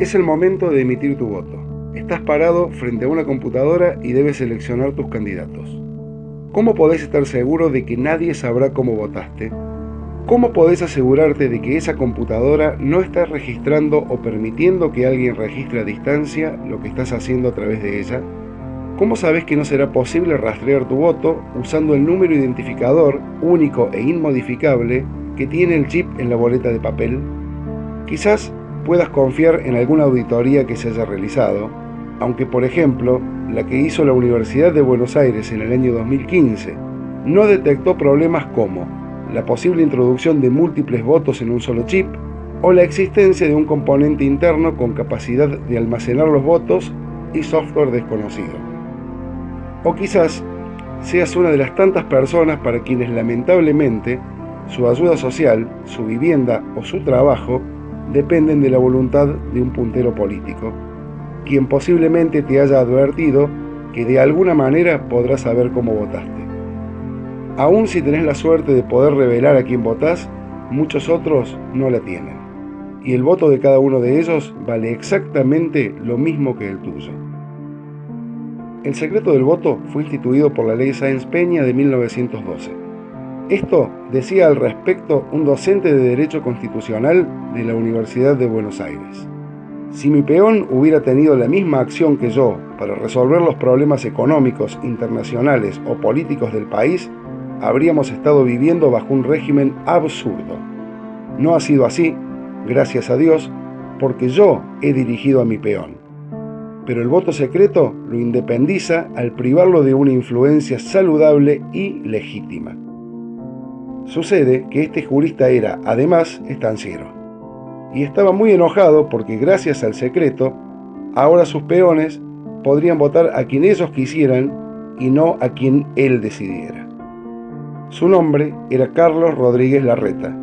Es el momento de emitir tu voto. Estás parado frente a una computadora y debes seleccionar tus candidatos. ¿Cómo podés estar seguro de que nadie sabrá cómo votaste? ¿Cómo podés asegurarte de que esa computadora no está registrando o permitiendo que alguien registre a distancia lo que estás haciendo a través de ella? ¿Cómo sabes que no será posible rastrear tu voto usando el número identificador único e inmodificable que tiene el chip en la boleta de papel? Quizás puedas confiar en alguna auditoría que se haya realizado, aunque por ejemplo la que hizo la Universidad de Buenos Aires en el año 2015 no detectó problemas como la posible introducción de múltiples votos en un solo chip o la existencia de un componente interno con capacidad de almacenar los votos y software desconocido. O quizás seas una de las tantas personas para quienes lamentablemente su ayuda social, su vivienda o su trabajo dependen de la voluntad de un puntero político, quien posiblemente te haya advertido que de alguna manera podrás saber cómo votaste. Aún si tenés la suerte de poder revelar a quién votás, muchos otros no la tienen. Y el voto de cada uno de ellos vale exactamente lo mismo que el tuyo. El secreto del voto fue instituido por la ley Sáenz Peña de 1912. Esto decía al respecto un docente de Derecho Constitucional de la Universidad de Buenos Aires. Si mi peón hubiera tenido la misma acción que yo para resolver los problemas económicos, internacionales o políticos del país, habríamos estado viviendo bajo un régimen absurdo. No ha sido así, gracias a Dios, porque yo he dirigido a mi peón pero el voto secreto lo independiza al privarlo de una influencia saludable y legítima. Sucede que este jurista era, además, estanciero, y estaba muy enojado porque gracias al secreto, ahora sus peones podrían votar a quien ellos quisieran y no a quien él decidiera. Su nombre era Carlos Rodríguez Larreta,